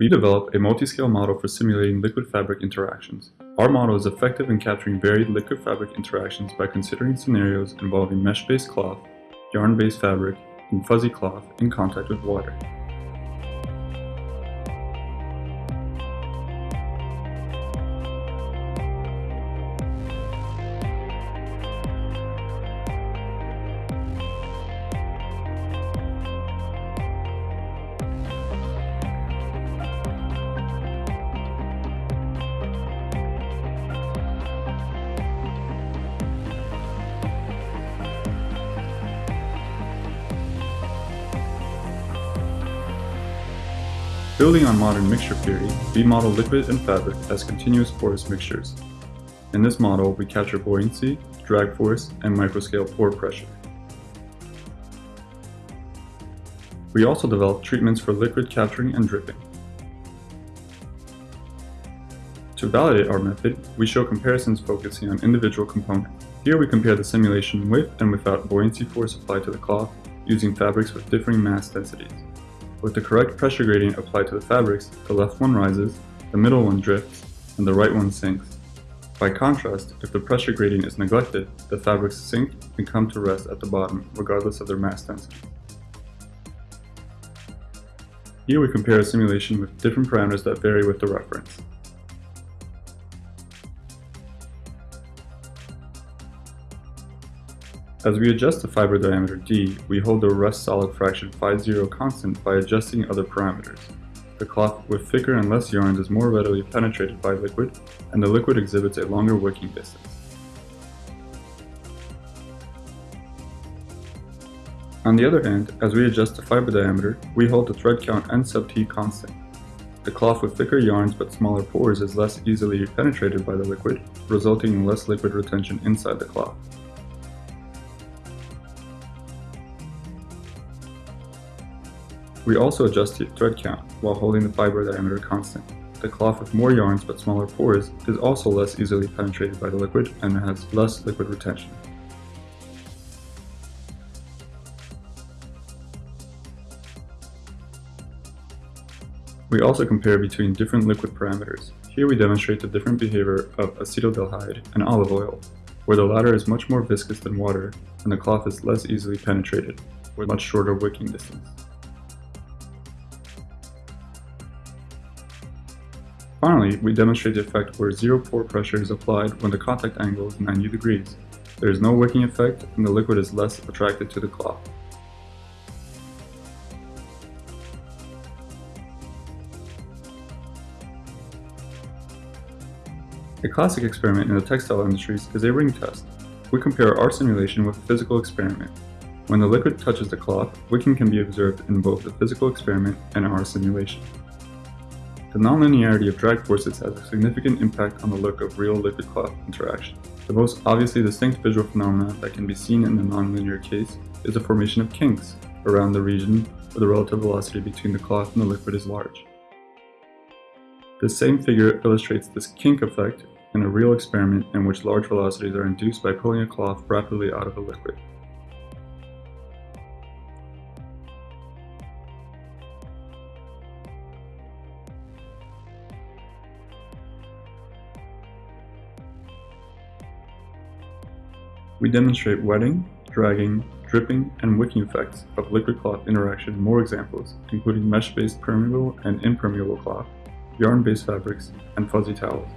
We develop a multi-scale model for simulating liquid fabric interactions. Our model is effective in capturing varied liquid fabric interactions by considering scenarios involving mesh-based cloth, yarn-based fabric, and fuzzy cloth in contact with water. Building on modern mixture theory, we model liquid and fabric as continuous porous mixtures. In this model, we capture buoyancy, drag force, and microscale pore pressure. We also develop treatments for liquid capturing and dripping. To validate our method, we show comparisons focusing on individual components. Here we compare the simulation with and without buoyancy force applied to the cloth using fabrics with differing mass densities. With the correct pressure gradient applied to the fabrics, the left one rises, the middle one drifts, and the right one sinks. By contrast, if the pressure gradient is neglected, the fabrics sink and come to rest at the bottom, regardless of their mass density. Here we compare a simulation with different parameters that vary with the reference. As we adjust the fiber diameter d, we hold the rest solid fraction phi0 constant by adjusting other parameters. The cloth with thicker and less yarns is more readily penetrated by liquid, and the liquid exhibits a longer wicking distance. On the other hand, as we adjust the fiber diameter, we hold the thread count n sub t constant. The cloth with thicker yarns but smaller pores is less easily penetrated by the liquid, resulting in less liquid retention inside the cloth. We also adjust the thread count while holding the fiber diameter constant. The cloth with more yarns but smaller pores is also less easily penetrated by the liquid and has less liquid retention. We also compare between different liquid parameters. Here we demonstrate the different behavior of acetaldehyde and olive oil, where the latter is much more viscous than water and the cloth is less easily penetrated, with much shorter wicking distance. Finally, we demonstrate the effect where zero pore pressure is applied when the contact angle is 90 degrees. There is no wicking effect and the liquid is less attracted to the cloth. A classic experiment in the textile industries is a ring test. We compare our simulation with a physical experiment. When the liquid touches the cloth, wicking can be observed in both the physical experiment and our simulation. The nonlinearity of drag forces has a significant impact on the look of real liquid cloth interaction. The most obviously distinct visual phenomenon that can be seen in the nonlinear case is the formation of kinks around the region where the relative velocity between the cloth and the liquid is large. This same figure illustrates this kink effect in a real experiment in which large velocities are induced by pulling a cloth rapidly out of a liquid. We demonstrate wetting, dragging, dripping, and wicking effects of liquid cloth interaction in more examples, including mesh-based permeable and impermeable cloth, yarn-based fabrics, and fuzzy towels.